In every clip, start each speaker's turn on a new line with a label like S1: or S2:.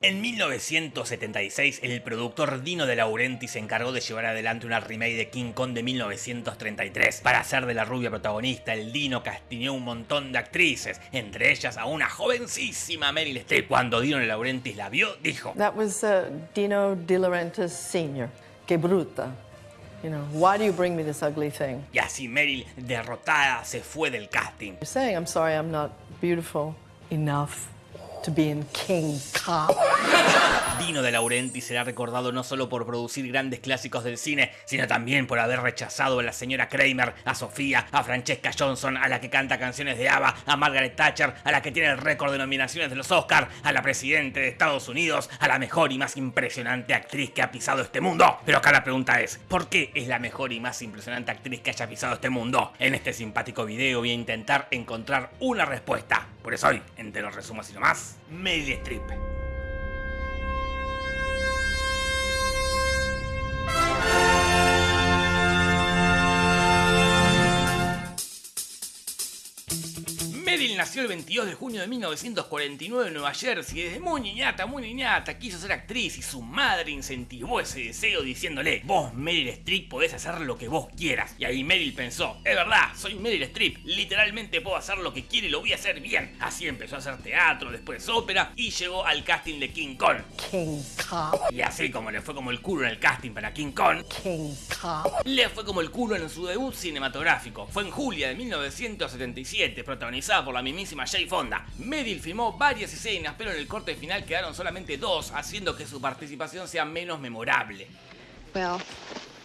S1: En 1976, el productor Dino De Laurenti se encargó de llevar adelante una remake de King Kong de 1933. Para hacer de la rubia protagonista, el Dino castiñó un montón de actrices, entre ellas a una jovencísima Meryl Streep. Cuando Dino De Laurentiis la vio, dijo...
S2: That was uh, Dino De Laurentiis Sr. Que bruta. You know, why do you bring me this ugly thing?
S1: Y así Meryl, derrotada, se fue del casting.
S2: You're saying I'm sorry I'm not beautiful enough to be in King Kong.
S1: Dino de Laurenti será recordado no solo por producir grandes clásicos del cine, sino también por haber rechazado a la señora Kramer, a Sofía, a Francesca Johnson, a la que canta canciones de ABBA, a Margaret Thatcher, a la que tiene el récord de nominaciones de los Oscars, a la presidenta de Estados Unidos, a la mejor y más impresionante actriz que ha pisado este mundo. Pero acá la pregunta es, ¿por qué es la mejor y más impresionante actriz que haya pisado este mundo? En este simpático video voy a intentar encontrar una respuesta. Por eso hoy, entre los resumos y no más, Meryl Streep. Nació el 22 de junio de 1949 en Nueva Jersey. Desde muy niñata, muy niñata, quiso ser actriz y su madre incentivó ese deseo diciéndole: Vos, Meryl Streep, podés hacer lo que vos quieras. Y ahí Meryl pensó: Es verdad, soy Meryl Streep, literalmente puedo hacer lo que quiero y lo voy a hacer bien. Así empezó a hacer teatro, después ópera y llegó al casting de King Kong.
S2: King Kong.
S1: Y así como le fue como el culo en el casting para King Kong,
S2: King Kong.
S1: le fue como el culo en su debut cinematográfico. Fue en julio de 1977, protagonizada por la mismísima Jay Fonda. Meryl filmó varias escenas, pero en el corte final quedaron solamente dos, haciendo que su participación sea menos memorable.
S3: Well,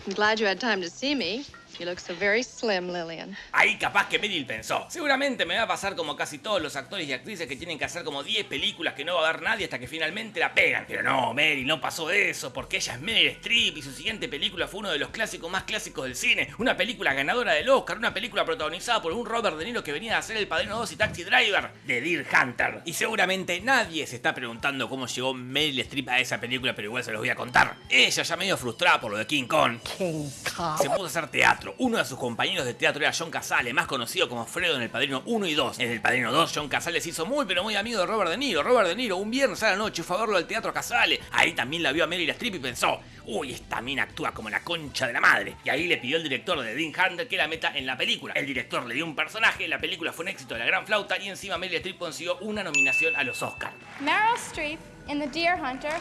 S3: I'm glad you had time to see. You look so very slim, Lillian.
S1: Ahí capaz que Meryl pensó, seguramente me va a pasar como casi todos los actores y actrices que tienen que hacer como 10 películas que no va a ver nadie hasta que finalmente la pegan. Pero no, Meryl, no pasó eso, porque ella es Meryl Streep y su siguiente película fue uno de los clásicos más clásicos del cine. Una película ganadora del Oscar, una película protagonizada por un Robert De Niro que venía a hacer El Padrino 2 y Taxi Driver de Deer Hunter. Y seguramente nadie se está preguntando cómo llegó Meryl Streep a esa película, pero igual se los voy a contar. Ella ya medio frustrada por lo de King Kong,
S2: King Kong.
S1: se puso a hacer teatro. Uno de sus compañeros de teatro era John Casale, más conocido como Fredo en El Padrino 1 y 2. En El Padrino 2, John Casale se hizo muy pero muy amigo de Robert De Niro. Robert De Niro un viernes a la noche fue a verlo al teatro Casale. Ahí también la vio a Meryl Streep y pensó, uy, esta mina actúa como la concha de la madre. Y ahí le pidió el director de Dean Hunter que la meta en la película. El director le dio un personaje, la película fue un éxito de la gran flauta y encima Meryl Streep consiguió una nominación a los Oscars.
S4: Meryl Streep in The Deer Hunter.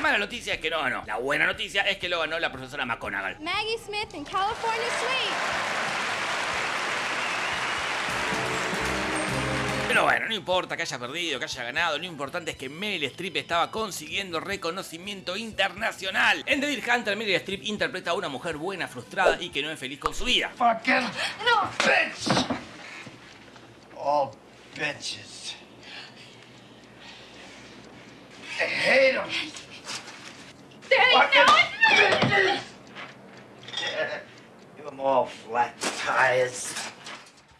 S1: La mala noticia es que no ganó. La buena noticia es que lo ganó la profesora McGonagall.
S4: Maggie Smith in California Suite.
S1: Pero bueno, no importa que haya perdido, que haya ganado, lo importante es que Meryl Streep estaba consiguiendo reconocimiento internacional. En The Deer Hunter, Meryl Streep interpreta a una mujer buena, frustrada y que no es feliz con su vida.
S5: Fucking bitch! All bitches. I hate them. Fucking! Give them all flat tires.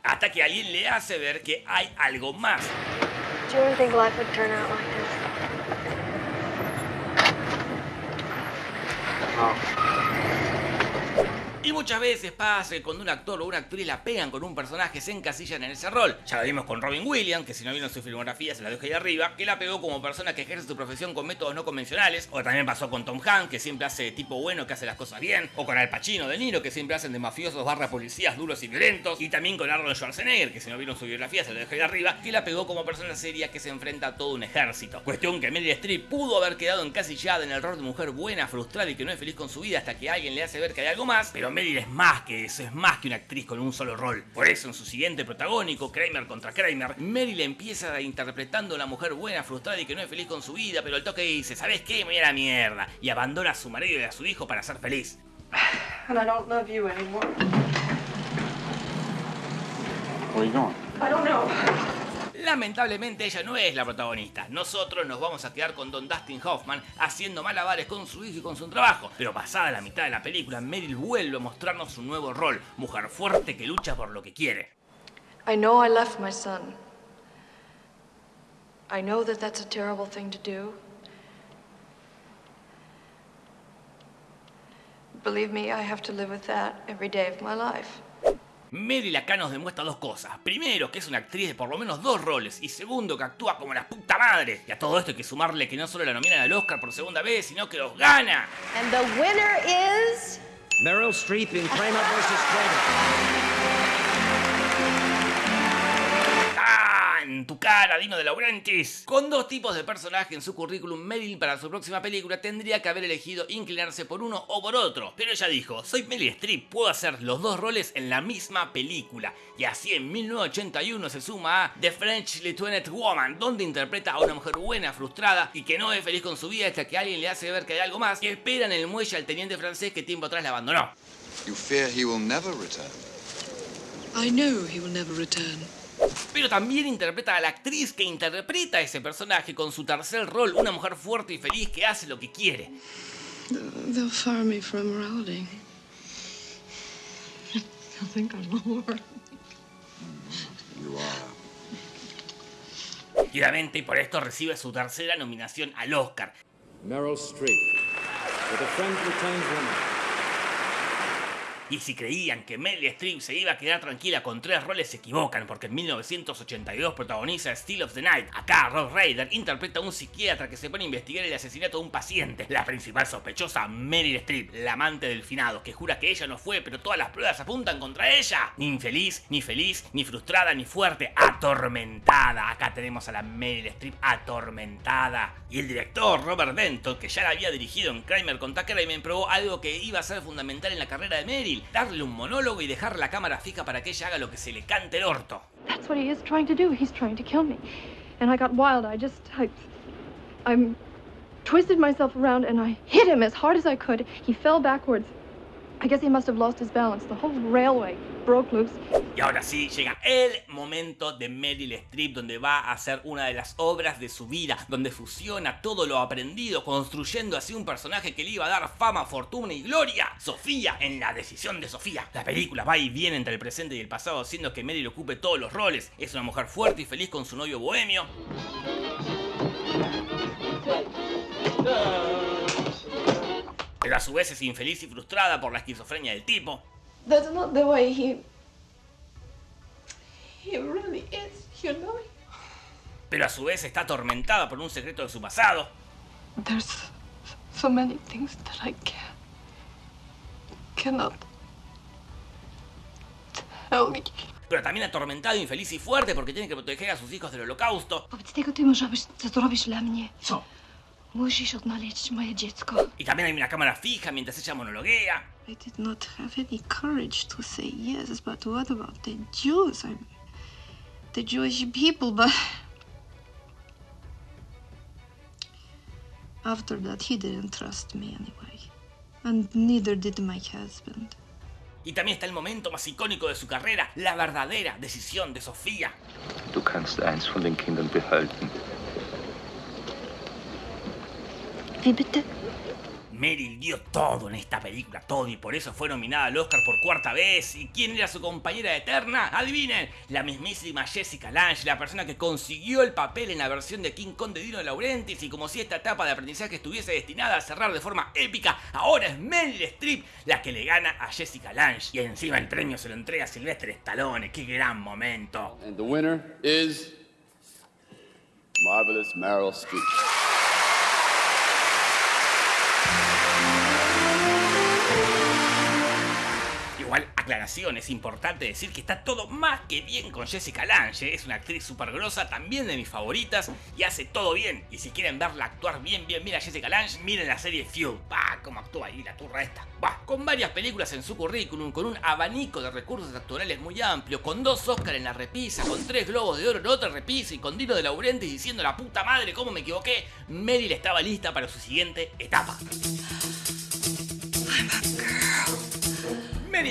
S1: Hasta que alguien le hace ver que hay algo más.
S6: Do you ever think life would turn out like this?
S1: Y muchas veces pasa que cuando un actor o una actriz la pegan con un personaje se encasillan en ese rol. Ya lo vimos con Robin Williams, que si no vieron su filmografía se la dejo ahí arriba, que la pegó como persona que ejerce su profesión con métodos no convencionales. O también pasó con Tom Hanks, que siempre hace de tipo bueno, que hace las cosas bien. O con Al Pacino de Niro, que siempre hacen de mafiosos barra policías duros y violentos. Y también con Arnold Schwarzenegger, que si no vieron su biografía se la dejo ahí arriba, que la pegó como persona seria que se enfrenta a todo un ejército. Cuestión que Meryl Streep pudo haber quedado encasillada en el rol de mujer buena, frustrada y que no es feliz con su vida hasta que alguien le hace ver que hay algo más, pero es más que eso, es más que una actriz con un solo rol. Por eso en su siguiente protagónico, Kramer contra Kramer, Meryl empieza interpretando a una mujer buena, frustrada y que no es feliz con su vida, pero el toque dice, ¿sabes qué? Me voy a la mierda. Y abandona a su marido y a su hijo para ser feliz.
S6: And I don't love you anymore.
S5: Where you going?
S6: I don't know.
S1: Lamentablemente ella no es la protagonista. Nosotros nos vamos a quedar con Don Dustin Hoffman haciendo malabares con su hijo y con su trabajo. Pero pasada la mitad de la película, Meryl vuelve a mostrarnos su nuevo rol. Mujer fuerte que lucha por lo que quiere.
S6: I know I left my son. I know that that's a terrible thing to do. Believe me, I have to live with that every day of my.
S1: Meryl acá nos demuestra dos cosas. Primero, que es una actriz de por lo menos dos roles. Y segundo, que actúa como la puta madre. Y a todo esto hay que sumarle que no solo la nominan al Oscar por segunda vez, sino que los gana.
S7: And the winner is.
S8: Meryl Streep in Kramer vs. Kramer.
S1: En tu cara, Dino de Laurentiis. Con dos tipos de personaje en su currículum, Meryl para su próxima película tendría que haber elegido inclinarse por uno o por otro. Pero ella dijo, soy Meryl Streep, puedo hacer los dos roles en la misma película. Y así en 1981 se suma a The French Lieutenant Woman, donde interpreta a una mujer buena, frustrada y que no es feliz con su vida hasta que alguien le hace ver que hay algo más y espera en el muelle al teniente francés que tiempo atrás la abandonó.
S9: You fear he will never return.
S10: I know he will never return.
S1: Pero también interpreta a la actriz que interpreta a ese personaje con su tercer rol, una mujer fuerte y feliz que hace lo que quiere.
S10: They'll fire me for immorality. I think I'm a whore.
S9: You are.
S1: Y obviamente por esto recibe su tercera nominación al Oscar.
S8: Meryl Streep with a friend Lieutenant Woman.
S1: Y si creían que Meryl Streep se iba a quedar tranquila con tres roles se equivocan, porque en 1982 protagoniza Still of the Night. Acá Rob Raider interpreta a un psiquiatra que se pone a investigar el asesinato de un paciente. La principal sospechosa, Meryl Streep, la amante del finado, que jura que ella no fue, pero todas las pruebas apuntan contra ella. Ni infeliz, ni feliz, ni frustrada, ni fuerte, atormentada. Acá tenemos a la Meryl Streep atormentada. Y el director Robert Denton, que ya la había dirigido en Kramer contra Kramer, probó algo que iba a ser fundamental en la carrera de Meryl darle un monólogo y dejar la cámara fija para que ella haga lo que se le cante el orto.
S6: That's what he is trying to do. He's trying to kill me. And I got wild. I just, I, I'm twisted myself around and I hit him as hard as I could. He fell backwards. I guess he must have lost his balance. The whole railway broke loose.
S1: Y ahora sí, llega el momento de Meryl Streep, donde va a hacer una de las obras de su vida, donde fusiona todo lo aprendido, construyendo así un personaje que le iba a dar fama, fortuna y gloria. Sofía, en la decisión de Sofía. La película va y viene entre el presente y el pasado, haciendo que Meryl ocupe todos los roles. Es una mujer fuerte y feliz con su novio bohemio. A su vez es infeliz y frustrada por la esquizofrenia del tipo.
S6: That's not the way he. He really is, you know?
S1: Pero a su vez está atormentada por un secreto de su pasado.
S6: There's so many things that I can't. cannot. tell you.
S1: Pero también atormentado, infeliz y fuerte porque tiene que proteger a sus hijos del holocausto.
S6: Wobec tego ty może być, co to robisz dla mnie.
S1: Co?
S6: Musisz odnaleźć moje dziecko.
S1: Y también hay una cámara fija mientras ella monologuea.
S10: I did not have any courage to say yes, but what about the Jews? I'm the Jewish people, but after that he didn't trust me anyway. And neither did my husband.
S1: Y también está el momento más icónico de su carrera, la verdadera decisión de Sofía.
S11: Du kannst eins von den Kindern behalten.
S1: Meryl dio todo en esta película, todo, y por eso fue nominada al Oscar por cuarta vez. ¿Y quién era su compañera eterna? Adivinen, la mismísima Jessica Lange, la persona que consiguió el papel en la versión de King Kong de Dino de Laurentiis. Y como si esta etapa de aprendizaje estuviese destinada a cerrar de forma épica, ahora es Meryl Streep la que le gana a Jessica Lange. Y encima el premio se lo entrega a Sylvester Stallone, qué gran momento.
S12: And the winner is Marvelous Meryl Streep.
S1: Es importante decir que está todo más que bien con Jessica Lange, es una actriz súper grosa, también de mis favoritas, y hace todo bien. Y si quieren verla actuar bien, bien, bien a Jessica Lange, miren la serie Fuel. ¡Bah! ¿Cómo actúa ahí la turra esta? ¡Bah! Con varias películas en su currículum, con un abanico de recursos actorales muy amplio, con dos Oscars en la repisa, con tres Globos de Oro en otra repisa y con Dino de Laurentiis diciendo la puta madre cómo me equivoqué, Meryl estaba lista para su siguiente etapa.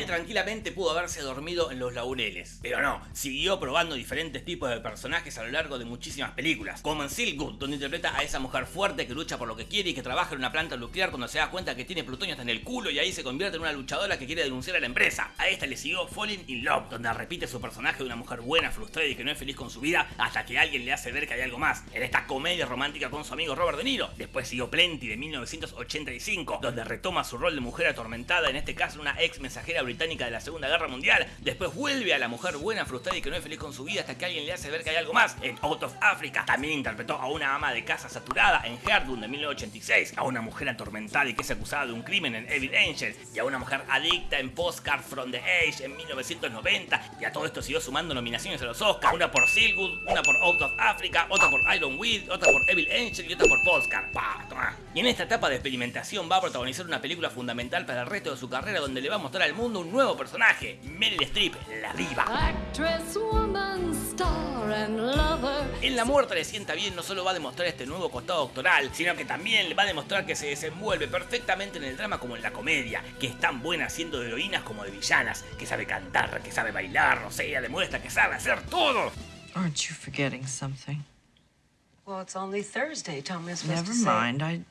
S1: Tranquilamente pudo haberse dormido en los laureles, pero no, siguió probando diferentes tipos de personajes a lo largo de muchísimas películas, como en Silk Good, donde interpreta a esa mujer fuerte que lucha por lo que quiere y que trabaja en una planta nuclear cuando se da cuenta que tiene plutonio hasta en el culo y ahí se convierte en una luchadora que quiere denunciar a la empresa. A esta le siguió Falling in Love, donde repite su personaje de una mujer buena, frustrada y que no es feliz con su vida hasta que alguien le hace ver que hay algo más, en esta comedia romántica con su amigo Robert De Niro. Después siguió Plenty de 1985, donde retoma su rol de mujer atormentada, en este caso una ex mensajera británica de la Segunda Guerra Mundial. Después vuelve a la mujer buena, frustrada y que no es feliz con su vida hasta que alguien le hace ver que hay algo más en Out of Africa. También interpretó a una ama de casa saturada en Herdun de 1986, a una mujer atormentada y que es acusada de un crimen en Evil Angel, y a una mujer adicta en Postcard from the Age en 1990. Y a todo esto siguió sumando nominaciones a los Oscars, una por Silwood, una por Out of Africa, otra por Iron Weed, otra por Evil Angel y otra por Postcard. Y en esta etapa de experimentación va a protagonizar una película fundamental para el resto de su carrera donde le va a mostrar al mundo un nuevo personaje, Meryl Streep, la diva.
S13: Actress, woman, star and lover.
S1: En La Muerte le sienta bien no solo va a demostrar este nuevo costado doctoral, sino que también le va a demostrar que se desenvuelve perfectamente en el drama como en la comedia, que es tan buena siendo de heroínas como de villanas, que sabe cantar, que sabe bailar, o sea, ella demuestra que sabe hacer todo.
S14: Aren't you forgetting something?
S15: Well, it's only Thursday. Tell me
S14: Never mind. I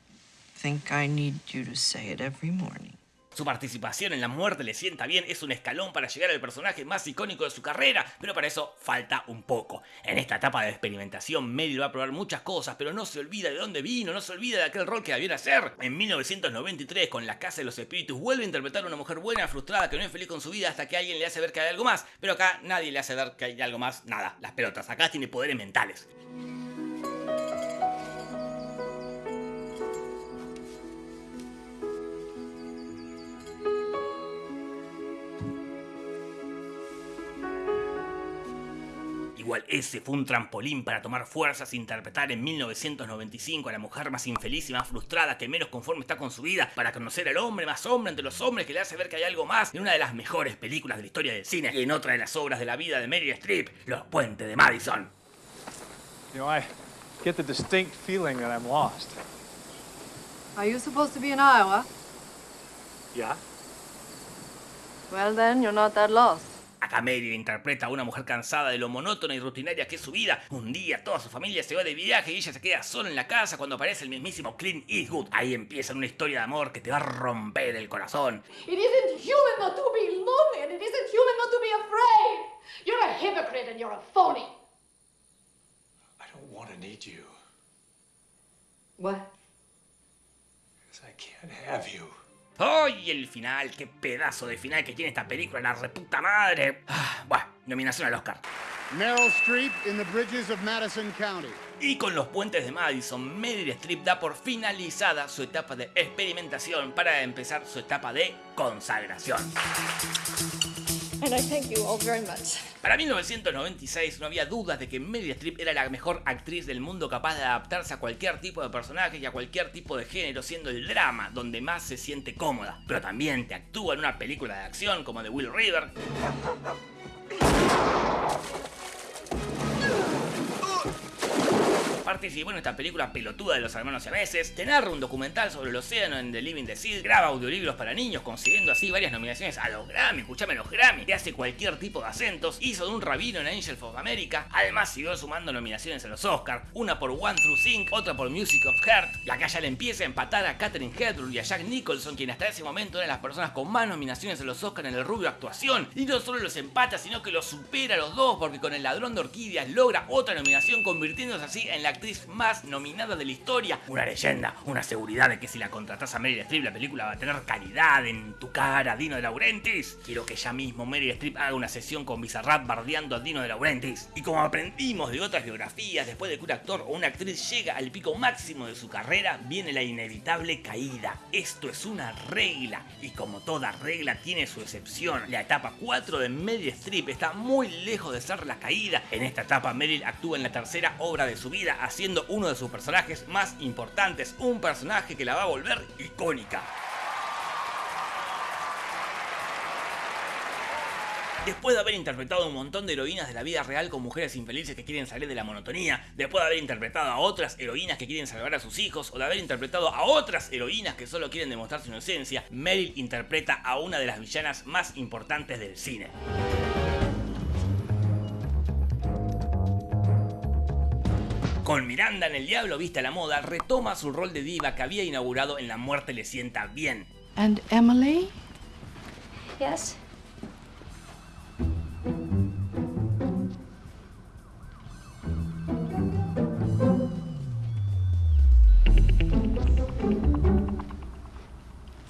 S14: think I need you to say it every morning.
S1: Su participación en La Muerte le sienta bien, es un escalón para llegar al personaje más icónico de su carrera, pero para eso falta un poco. En esta etapa de experimentación, Meryl va a probar muchas cosas, pero no se olvida de dónde vino, no se olvida de aquel rol que debiera hacer. En 1993, con La Casa de los Espíritus, vuelve a interpretar a una mujer buena, frustrada, que no es feliz con su vida hasta que alguien le hace ver que hay algo más, pero acá nadie le hace ver que hay algo más, nada, las pelotas, acá tiene poderes mentales. Igual ese fue un trampolín para tomar fuerzas e interpretar en 1995 a la mujer más infeliz y más frustrada que menos conforme está con su vida, para conocer al hombre más hombre entre los hombres que le hace ver que hay algo más en una de las mejores películas de la historia del cine y en otra de las obras de la vida de Meryl Streep, Los Puentes de Madison.
S16: You know, I get the distinct feeling that I'm lost.
S2: Are you supposed to be in Iowa?
S16: Yeah?
S2: Well, then, you're not that lost.
S1: Acá Meryl interpreta a una mujer cansada de lo monótona y rutinaria que es su vida. Un día toda su familia se va de viaje y ella se queda sola en la casa cuando aparece el mismísimo Clint Eastwood. Ahí empieza una historia de amor que te va a romper el corazón.
S17: It isn't human not to be lonely, and it isn't human not to be afraid. You're a hypocrite and you're a phony.
S16: I don't want to need you.
S2: What?
S16: Because I can't have you.
S1: ¡Ay, el final! ¡Qué pedazo de final que tiene esta película, la reputa madre! Ah, bueno, nominación al Oscar.
S18: Meryl Streep in the Bridges of Madison County.
S1: Y con los puentes de Madison, Meryl Streep da por finalizada su etapa de experimentación para empezar su etapa de consagración.
S2: And I thank you all very much.
S1: Para 1996 no había dudas de que Meryl Streep era la mejor actriz del mundo capaz de adaptarse a cualquier tipo de personaje y a cualquier tipo de género, siendo el drama donde más se siente cómoda. Pero también te actúa en una película de acción como The Will River. Participó en esta película pelotuda de los hermanos siameses, te narra un documental sobre el océano en The Living the graba audiolibros para niños, consiguiendo así varias nominaciones a los Grammy, escuchame los Grammy, te hace cualquier tipo de acentos, hizo de un rabino en Angels of America, además siguió sumando nominaciones a los Oscars, una por One Through Sync, otra por Music of Heart, y acá ya le empieza a empatar a Katherine Hedlund y a Jack Nicholson, quien hasta ese momento eran las personas con más nominaciones a los Oscars en el rubio actuación, y no solo los empata, sino que los supera a los dos, porque con el ladrón de orquídeas logra otra nominación, convirtiéndose así en la actriz más nominada de la historia. Una leyenda, una seguridad de que si la contratas a Meryl Streep la película va a tener calidad en tu cara, Dino de Laurentiis. Quiero que ya mismo Meryl Streep haga una sesión con Bizarrap bardeando a Dino de Laurentiis. Y como aprendimos de otras biografías, después de que un actor o una actriz llega al pico máximo de su carrera, viene la inevitable caída. Esto es una regla, y como toda regla tiene su excepción. La etapa 4 de Meryl Streep está muy lejos de ser la caída. En esta etapa Meryl actúa en la tercera obra de su vida, haciendo uno de sus personajes más importantes, un personaje que la va a volver icónica. Después de haber interpretado un montón de heroínas de la vida real con mujeres infelices que quieren salir de la monotonía, después de haber interpretado a otras heroínas que quieren salvar a sus hijos, o de haber interpretado a otras heroínas que solo quieren demostrar su inocencia, Meryl interpreta a una de las villanas más importantes del cine. Con Miranda en El Diablo Viste a la Moda, retoma su rol de diva que había inaugurado en La Muerte le sienta bien.
S14: And Emily?
S4: Yes?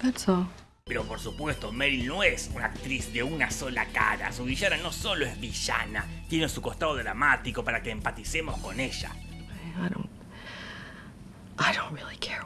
S14: That's all.
S1: Pero por supuesto, Meryl no es una actriz de una sola cara. Su villana no solo es villana, tiene su costado dramático para que empaticemos con ella.
S2: I don't. Really care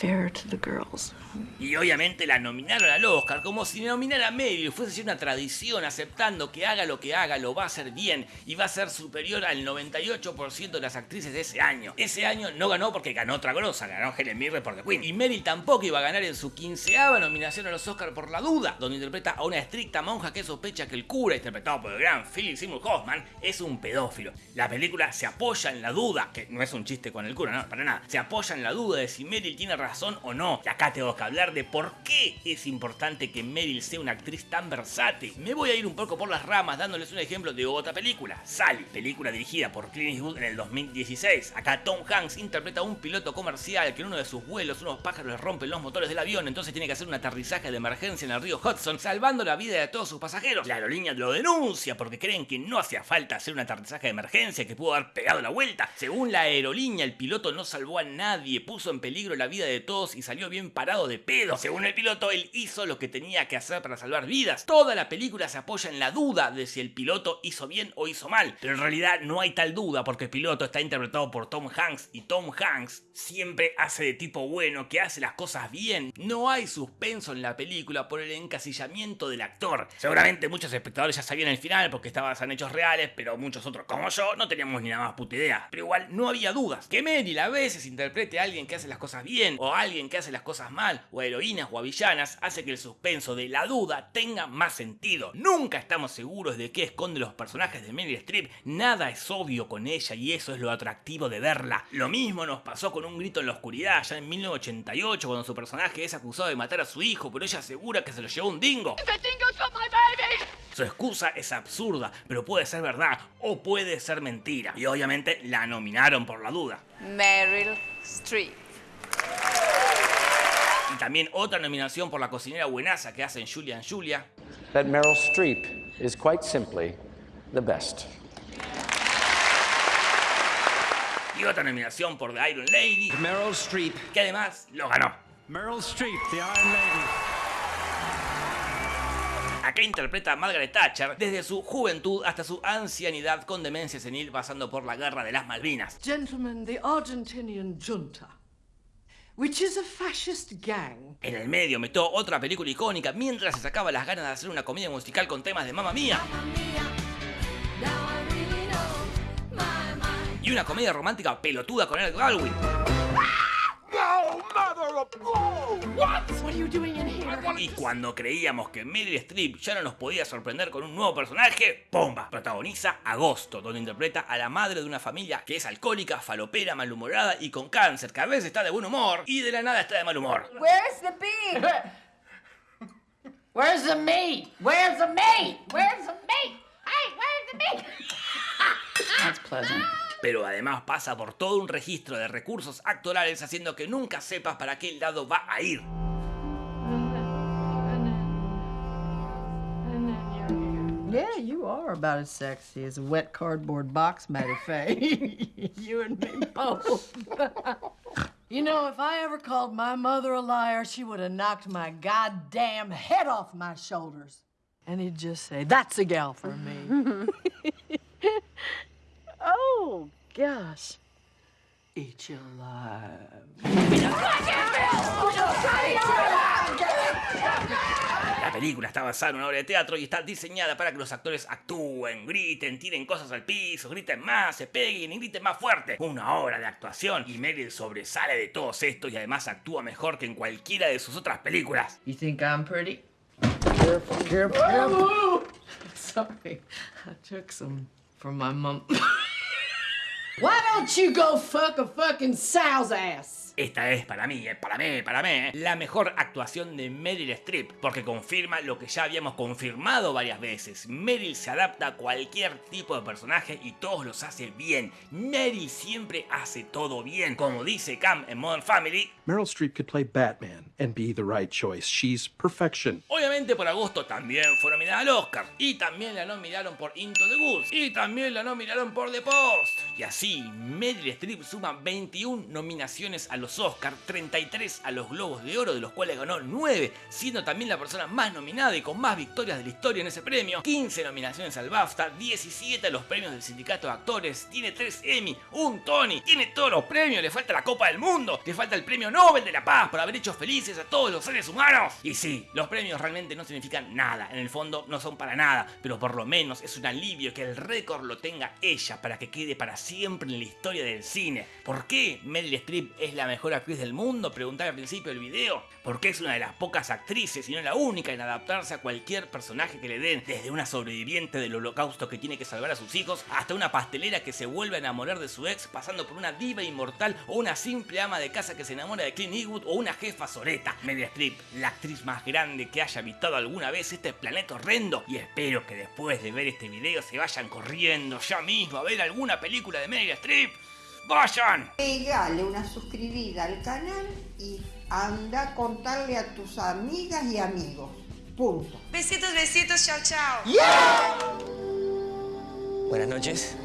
S2: so unfair to the girls.
S1: Y obviamente la nominaron al Oscar, como si nominar a Meryl fuese una tradición, aceptando que haga lo que haga, lo va a hacer bien y va a ser superior al 98% de las actrices de ese año. Ese año no ganó porque ganó otra grosa, ganó Helen Mirren por The Queen. Y Meryl tampoco iba a ganar en su quinceava nominación a los Oscars por La Duda, donde interpreta a una estricta monja que sospecha que el cura, interpretado por el gran Philip Seymour Hoffman, es un pedófilo. La película se apoya en la duda, que no es un chiste con el cura, no, para nada, se apoya en la duda de si Meryl tiene razón o no. Y acá tengo que hablar de por qué es importante que Meryl sea una actriz tan versátil. Me voy a ir un poco por las ramas dándoles un ejemplo de otra película, Sally, película dirigida por Clint Eastwood en el 2016. Acá Tom Hanks interpreta a un piloto comercial que en uno de sus vuelos unos pájaros le rompen los motores del avión, entonces tiene que hacer un aterrizaje de emergencia en el río Hudson, salvando la vida de todos sus pasajeros. La aerolínea lo denuncia porque creen que no hacía falta hacer un aterrizaje de emergencia, que pudo haber pegado la vuelta. Según la aerolínea, el piloto no salvó a nadie, puso en peligro la vida de todos y salió bien parado de pedo. Según el piloto, él hizo lo que tenía que hacer para salvar vidas. Toda la película se apoya en la duda de si el piloto hizo bien o hizo mal, pero en realidad no hay tal duda porque el piloto está interpretado por Tom Hanks y Tom Hanks siempre hace de tipo bueno, que hace las cosas bien. No hay suspenso en la película por el encasillamiento del actor. Seguramente muchos espectadores ya sabían el final porque estaba basado en hechos reales, pero muchos otros como yo no teníamos ni nada más puta idea. Pero igual no había dudas. Que Meryl a veces interprete a alguien que hace las cosas bien o a alguien que hace las cosas mal o a heroínas o a villanas hace que el suspenso de la duda tenga más sentido. Nunca estamos seguros de qué esconde los personajes de Meryl Streep. Nada es obvio con ella y eso es lo atractivo de verla. Lo mismo nos pasó con un grito en la oscuridad ya en 1988 cuando su personaje es acusado de matar a su hijo, pero ella asegura que se lo llevó un dingo. Su excusa es absurda, pero puede ser verdad o puede ser mentira. Y obviamente la nominaron por la duda.
S19: Meryl Streep.
S1: También otra nominación por la cocinera buenaza que hacen Julia Julia.
S8: That Meryl Streep is quite simply the best.
S1: Y otra nominación por The Iron Lady.
S8: Meryl Streep.
S1: Que además lo ganó.
S16: Meryl Streep, The Iron Lady.
S1: Acá interpreta a Margaret Thatcher desde su juventud hasta su ancianidad con demencia senil pasando por la guerra de las Malvinas.
S20: Gentlemen, the Argentinian junta, which is a fascist gang.
S1: En el medio metió otra película icónica mientras se sacaba las ganas de hacer una comedia musical con temas de Mamma Mía. Y una comedia romántica pelotuda con Eric Baldwin. Y cuando creíamos que Meryl Streep ya no nos podía sorprender con un nuevo personaje, ¡pomba! Protagoniza Agosto, donde interpreta a la madre de una familia que es alcohólica, falopera, malhumorada y con cáncer, que a veces está de buen humor y de la nada está de mal humor.
S19: Where's the bee?
S17: Where's the meat? Where's the meat? Where's the meat? Hey, where's the meat?
S19: That's pleasant.
S1: Pero además pasa por todo un registro de recursos actorales haciendo que nunca sepas para qué lado va a ir.
S2: Yeah, you are about as sexy as a wet cardboard box, Matty Faye. you and me both. you know, if I ever called my mother a liar, she would have knocked my goddamn head off my shoulders. And he'd just say, That's a gal for me. oh, gosh. Eat you alive.
S1: La película está basada en una obra de teatro y está diseñada para que los actores actúen, griten, tiren cosas al piso, griten más, se peguen y griten más fuerte. Una obra de actuación y Meryl sobresale de todos estos y además actúa mejor que en cualquiera de sus otras películas.
S2: You think I'm pretty? Careful, careful, careful. Sorry, I took some from my mom. Why don't you go fuck a fucking sow's ass?
S1: Esta es para mí, eh, para mí, para mí, eh, la mejor actuación de Meryl Streep, porque confirma lo que ya habíamos confirmado varias veces. Meryl se adapta a cualquier tipo de personaje y todos los hace bien. Meryl siempre hace todo bien. Como dice Cam en Modern Family,
S21: Meryl Streep could play Batman and be the right choice. She's perfection.
S1: Obviamente por agosto también fue nominada al Oscar. Y también la nominaron por Into the Woods. Y también la nominaron por The Post. Y así, Meryl Streep suma 21 nominaciones a los Oscars, 33 a los Globos de Oro, de los cuales ganó 9, siendo también la persona más nominada y con más victorias de la historia en ese premio. 15 nominaciones al BAFTA, 17 a los premios del Sindicato de Actores, tiene 3 Emmy, un Tony, tiene todos los premios, le falta la Copa del Mundo, le falta el premio Nobel de la Paz por haber hecho felices a todos los seres humanos. Y sí, los premios realmente no significan nada, en el fondo no son para nada, pero por lo menos es un alivio que el récord lo tenga ella para que quede para siempre en la historia del cine. ¿Por qué Meryl Streep es la mejor actriz del mundo? Preguntaba al principio del video. Porque es una de las pocas actrices, y no la única, en adaptarse a cualquier personaje que le den, desde una sobreviviente del holocausto que tiene que salvar a sus hijos, hasta una pastelera que se vuelve a enamorar de su ex, pasando por una diva inmortal o una simple ama de casa que se enamora de Clint Eastwood o una jefa soreta. Meryl Streep, la actriz más grande que haya habitado alguna vez este planeta horrendo. Y espero que después de ver este video se vayan corriendo ya mismo a ver alguna película de Meryl Streep. ¡Vayan!
S22: Pegale una suscribida al canal y anda a contarle a tus amigas y amigos. Punto.
S23: Besitos, besitos, chao, chao.
S8: Buenas noches.